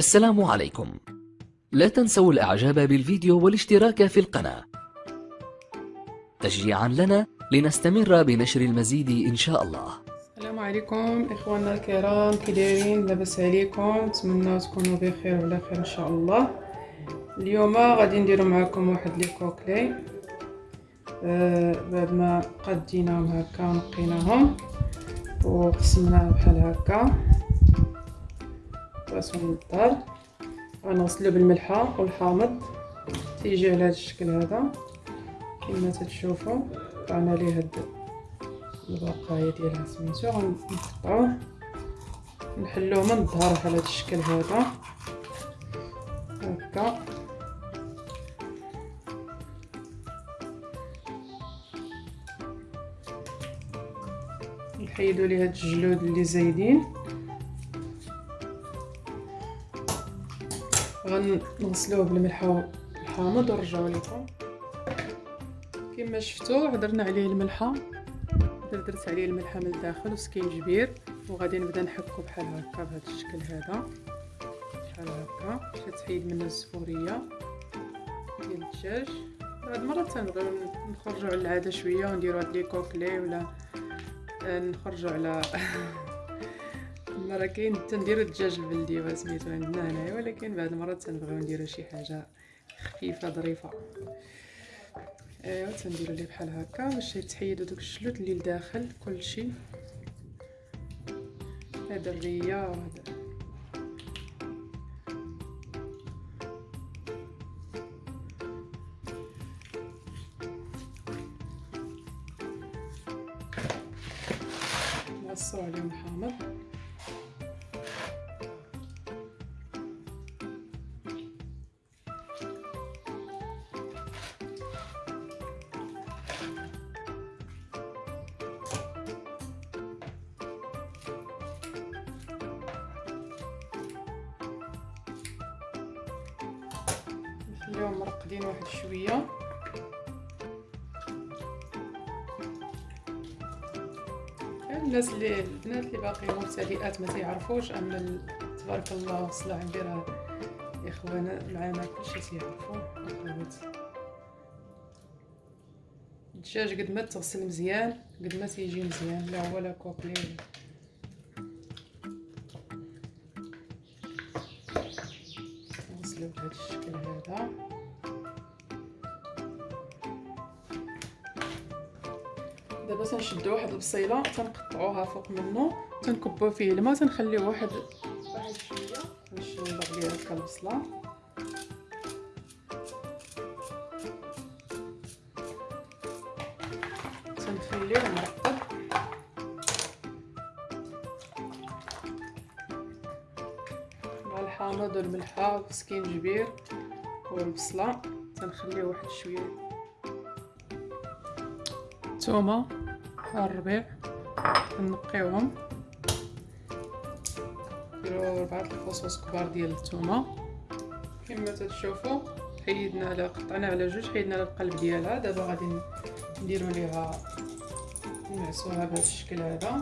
السلام عليكم. لا تنسوا الإعجاب بالفيديو والاشتراك في القناة. تشجيعا لنا لنستمر بنشر المزيد إن شاء الله. السلام عليكم إخواننا الكرام كي دايرين لاباس عليكم. نتمنى تكونوا بخير وعلى خير إن شاء الله. اليوم غادي نديرو معكم واحد لي كوكلي. آه بعد ما قديناهم هكا ونقيناهم وقسمناه بحال هكا. راسهم للدار غنغسلو بالملحة والحامض. تيجي على هذا الشكل هذا. كما تتشوفوا قطعنا ليه هاد البقايا ديالها سميتو. غنقطعوه نحلوه من الظهر على هذا الشكل هذا. هكا. نحيدو ليه هاد الجلود اللي زايدين. غنغسلوه بالملح والحامض ونرجعو لكم كما شفتوا هضرنا عليه الملحه درت عليه الملحه من الداخل وسكينجبير وغادي نبدا نحكو بحال هكا بهذا الشكل هذا. بحال هكا. باش تحيد منه الزفورية. ديال الدجاج. بعد مره تنبغيو نخرجوا على العادة شوية ونديرو هاد لي كوكلي ولا نخرجوا على مره كاين تنديرو الدجاج البلدي سميتو عندنا هنايا ولكن بعد مرات تنبغيو نديرو شي حاجة خفيفة ظريفة. أيوا تنديرو ليه بحال هكا باش يتحيدوا دوك الشلوت اللي لداخل كلشي. هذا الريه وهذا نعصرو عليهم الحامض. نخليهم مرقدين واحد شوية. الناس اللي البنات اللي باقيين مبتدئات ما تيعرفوش اما تبارك الله الصلاة عندي راه اخوانا معانا كلشي تيعرفوا اخوات الدجاج قد ما تغسل مزيان قد ما تيجي مزيان لا هو لا كوكلي بهذا الشكل هذا. دابا تنشدو واحد البصيلة تنقطعوها فوق منه تنكبو فيه الماء تنخليوه واحد واحد شوية. باش نبغ ليها هكا البصلة. الحامض والملحه والسكينجبير والبصلة تنخليه واحد شوية. الثومه الربيع نقيوهم. نديرو ربعة الفصوص كبار ديال الثومه كما تتشوفوا حيدنا على قطعنا على جوج حيدنا على القلب ديالها. دابا غادي نديرو ليها نعسوها بهذا الشكل هذا.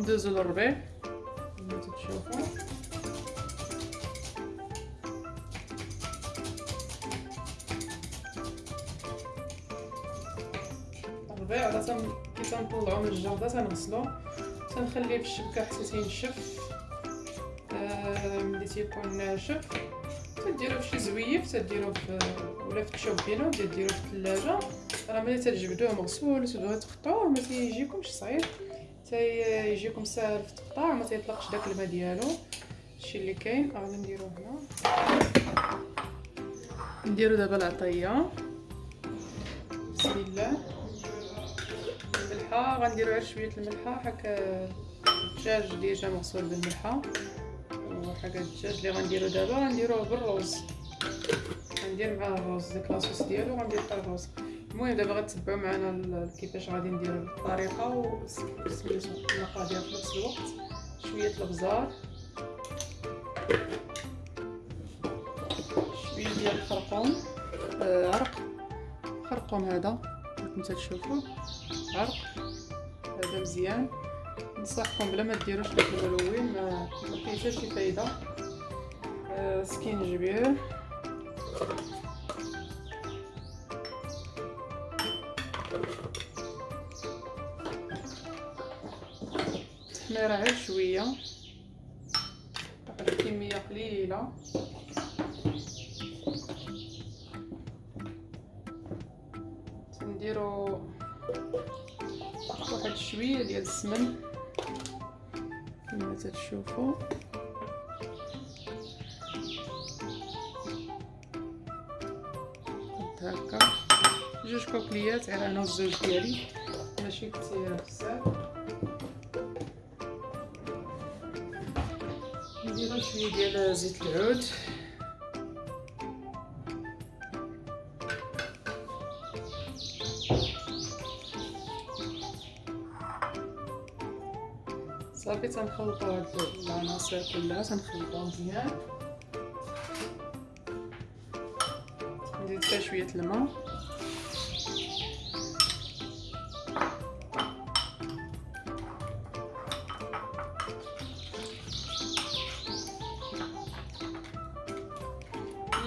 ندوزو للربيع كما تتشوفوا الربيع راه تن كي تنطلعو من الجرده تنغسلو تنخليه في الشبكه حتى تينشف ملي تيكون ناشف تديروه في شي زويف تديروه في ولا في التشوبينو ديروه في الثلاجه راه ملي تجبدوه مغسول تبغيو تقطعوه ما تيجيكمش صعيب تيجيكم ساهل في التقطاع ما تيطلقش داك الماء ديالو. هادشي اللي كاين. غادي نديروه هنا. نديرو دابا العطية. بسم الله. الملحة. غنديرو غير شوية الملحة. هكا الدجاج ديجا مغسول بالملحة. وحاجه الدجاج اللي غنديرو دابا. غنديروه بالروز. غندير معاه الروز داك لاصوص ديالو. غندير حتى الروز. المهم دابا غتبعوا معنا كيفاش غادي نديرو الطريقة وسميتو المقادير في نفس الوقت. شوية الابزار شوية ديال الخرقوم. آه عرق. خرقوم هذا كما تشوفوا عرق. هذا مزيان. نصحكم بلا ما ديروش داك الملون ما فيه حتى شي فايدة. آه سكينجبير غير شوية. واحد الكميه قليلة. تنديرو واحد شوية ديال السمن. كما تتشوفوا. هكا. جوج كوكليات غير أنا والزوج ديالي. ماشي كثير بزاف. نديرو شوية ديال زيت العود صافي تنخلطو هاد العناصر كلها تنخلطو مزيان نزيد فيها شوية الماء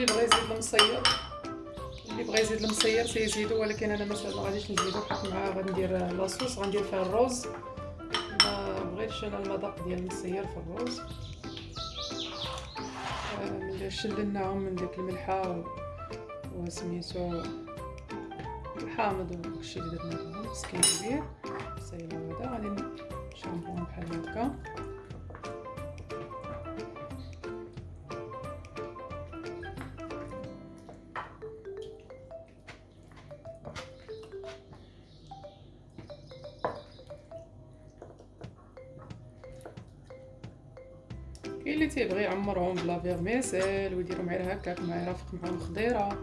اللي بغى يزيد المصير. اللي بغى يزيد المصير تيزيدو ولكن أنا مثلا غاديش نزيدو حيت معاه غندير لاصوص غندير فيها الرز ما بغيتش أنا المذاق ديال المصير في الرز ملي شللناهم من ديك الملحة وسميتو الحامض وداكشي اللي درنا لهم مسكين كبير. سايلة هذا غادي نشربوهم بحال هكا. اللي تيبغي يعمرهم بلا فيرميسيل ويديرهم غير هكاك مع يرافق معاهم خضيره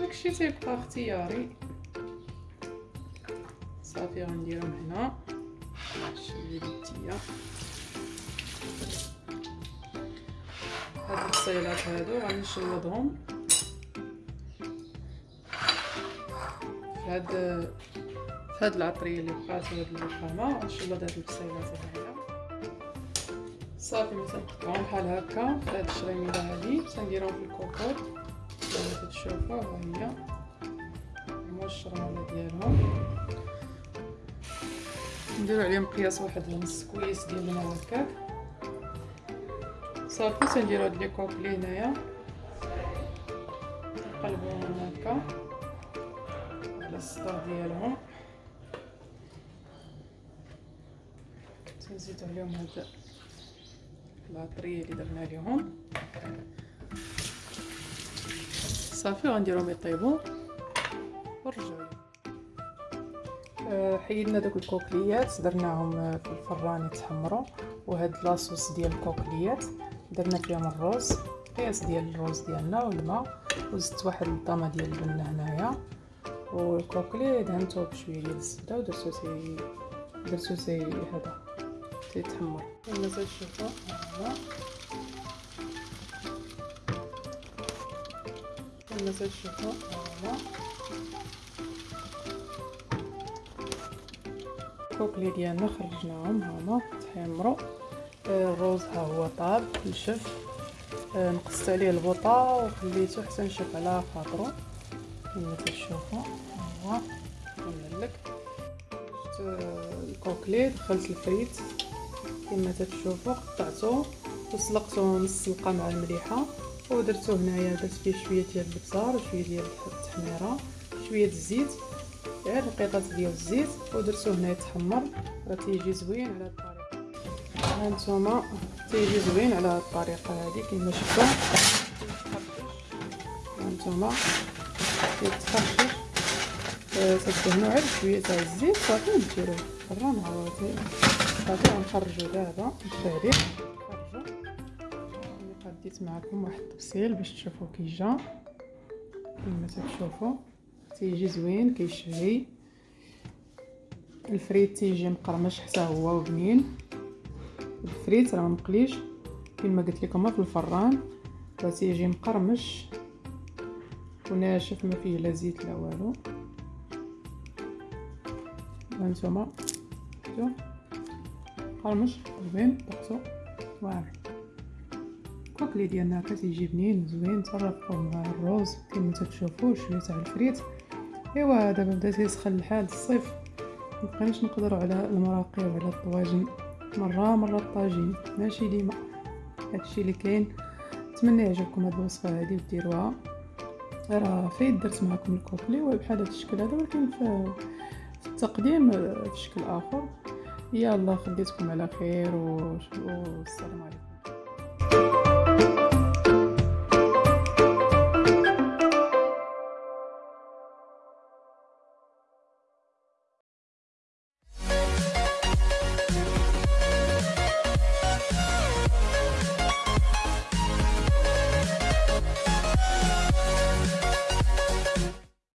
داكشي تيبقى اختياري. صافي غنديرهم هنا. شوية التيه هاد البصيلات هادو غنشلضهم فهاد فهاد العطرية اللي بقات وهاد الرخامه غنشلض هاد البصيلات هادي صافي مثلا نقطعهم بحال هكا في هاد الشريميله هادي تنديرهم في الكوكوط. كما تشوفوا ها هي. هما الشرمله ديالهم. نديرو عليهم قياس واحد نص كويس ديال الماء هكاك. صافي تنديرو هاد لي كوكلي هنايا. نقلبوهم هكا. على الصدر ديالهم. تنزيدو عليهم هاد العطريه اللي درنا لهم صافي غنديرهم يطيبوا ونرجعوا أه حيدنا دوك الكوكليات درناهم في الفران يتحمروا. وهاد لاصوص ديال الكوكليات درنا فيهم الرز قياس ديال الرز ديالنا والماء. وزدت واحد الطامه ديال البنه هنايا. والكوكلي دهنته بشوية ديال الزبدة ودرتو سي درتو سي هذا. تيتحمر كما تشوفوا هذا كما تشوفوا هذا الكوكلي ديالنا خرجناهم هما تحمروا الروز ها هو طاب نشف نقصت عليه البوطه وخليته حتى نشف على خاطرو كما تشوفوا ها هو نعلك الكوكلي دخلت الفريت كما تشوفوا قطعته وسلقته نص سلقه مع المليحة ودرتو هنايا درت فيه شوية ديال البزار وشويه ديال التحميرة شوية الزيت غير رقيقات ديال الزيت ودرتو هنا يتحمر راه تيجي زوين على الطريقة. ها نتوما تيجي زوين على الطريقة هذه كما شفتوا ها نتوما يتخرجش تدهنوا غير شوية تاع الزيت صافي ديروه فران عوضي صافي غنخرجو دابا التهريب نخرجو قديت معكم واحد التفصيل باش تشوفوا كي جا كما تشوفوا تيجي زوين كيشهي الفريت تيجي مقرمش حتى هو وبنين. الفريت راه مقليش كما قلت لكم في الفران تيجي مقرمش. وناشف ما فيه لا زيت لا والو. هانتوما. شفتو؟ قرمش زوين دقتو واعر الكوكلي ديالنا هكا تيجي بنين زوين ترفقوه مع الروز. كما تتشوفوا شوية تاع الفريت. إيوا دابا بدا تيسخن الحال الصيف. مبقيناش نقدروا على المراقي وعلى الطواجن. مرة مرة الطاجين. ماشي ديما. هادشي اللي كاين. نتمنى يعجبكم هاد الوصفة هادي وديروها. راه فايت درت معكم الكوكلي بحال هاد الشكل هذا ولكن في, التقديم في شكل آخر. يلا خليتكم على خير والسلام عليكم.